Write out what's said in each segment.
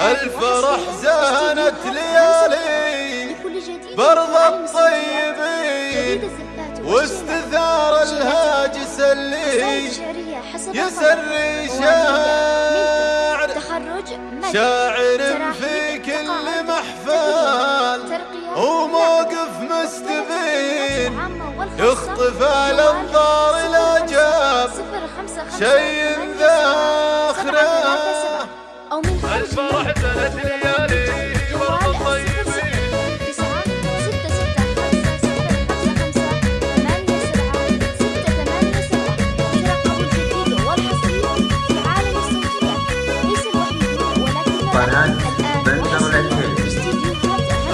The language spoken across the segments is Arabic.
الفرح زانت ليالي. برضى الطيبين. واستثار الهاجس اللي يسري شاعر. شاعر في كل محفل. وموقف مستبين. يخطف على الضار لا جاب شيء ذا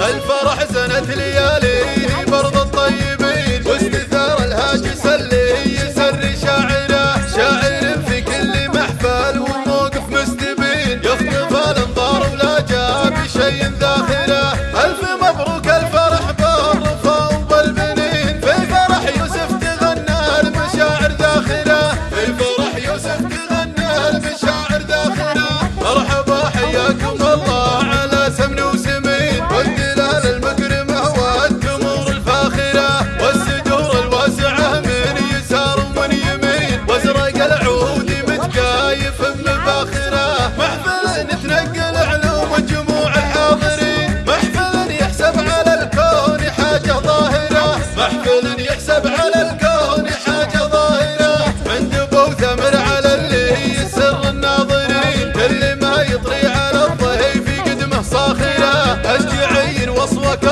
الفرح سنة ليالي برض الطيبين واستثار الهاجس اللي العلم الشاعر مرحبا حياكم الله على سمن وسمين. والدلال المكرمة والتمور الفاخرة. والسدور الواسعة من يسار ومن يمين. وازرق العود متكايف بمفاخرة محفل نتنقل علوم الجموع الحاضرين. محفل يحسب على الكون حاجة ظاهرة. محفل يحسب على الكون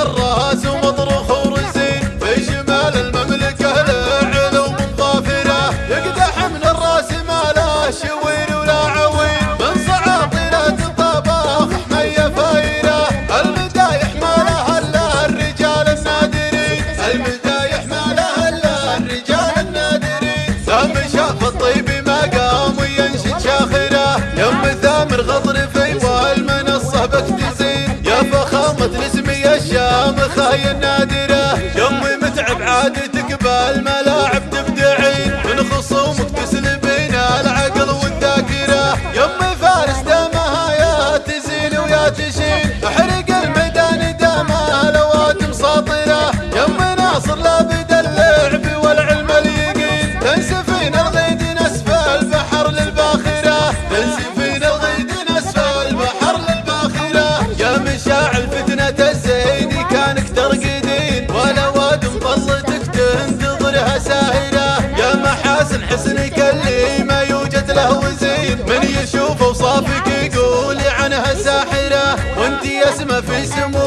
الراس وما Nayana حسن حسن كاللي ما يوجد له وزير من يشوفه وصافك يقول عنها ساحرة وانت يسمى في سمو.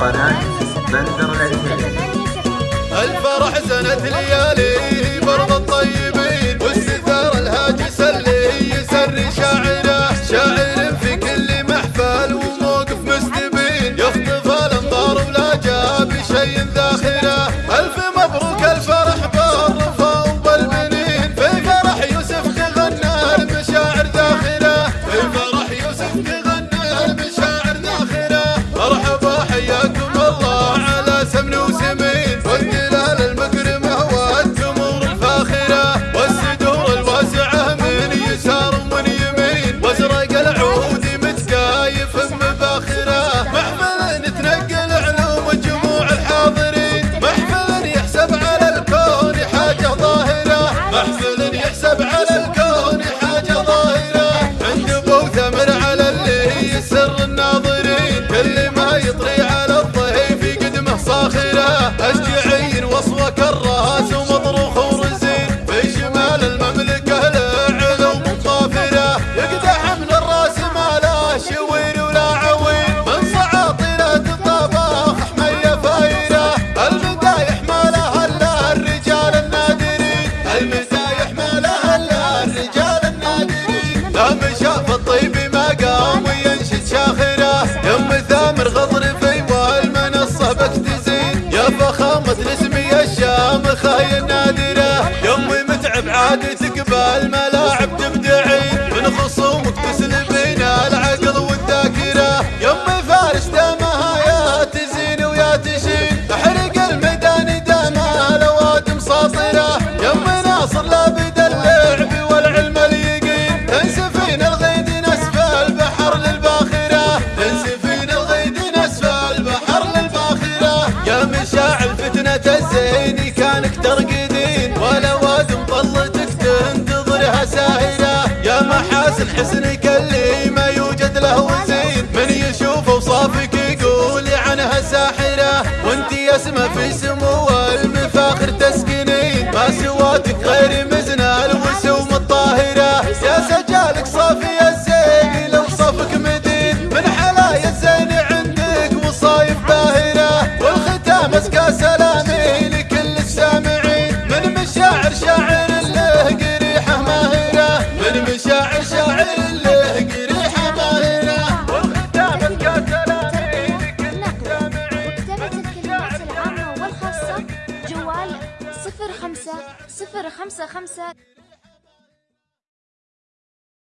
قناة بندر العثمانية الفرح سنة ليالي برضا الطيب كرر doesn't, isn't it? خمسة خمسة